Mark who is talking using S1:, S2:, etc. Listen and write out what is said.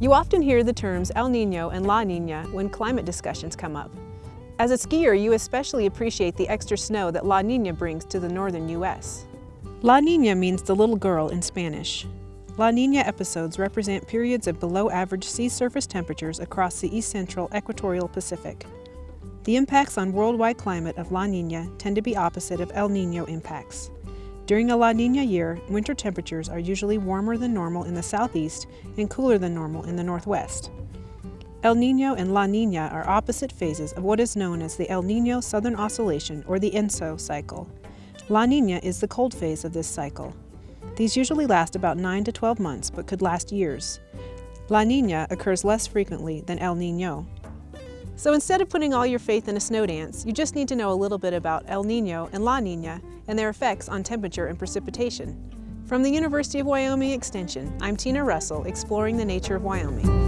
S1: You often hear the terms El Nino and La Nina when climate discussions come up. As a skier, you especially appreciate the extra snow that La Nina brings to the northern U.S. La Nina means the little girl in Spanish. La Nina episodes represent periods of below average sea surface temperatures across the east central equatorial Pacific. The impacts on worldwide climate of La Nina tend to be opposite of El Nino impacts. During a La Nina year, winter temperatures are usually warmer than normal in the southeast and cooler than normal in the northwest. El Nino and La Nina are opposite phases of what is known as the El Nino Southern Oscillation or the ENSO cycle. La Nina is the cold phase of this cycle. These usually last about 9 to 12 months but could last years. La Nina occurs less frequently than El Nino. So instead of putting all your faith in a snow dance, you just need to know a little bit about El Nino and La Nina and their effects on temperature and precipitation. From the University of Wyoming Extension, I'm Tina Russell, exploring the nature of Wyoming.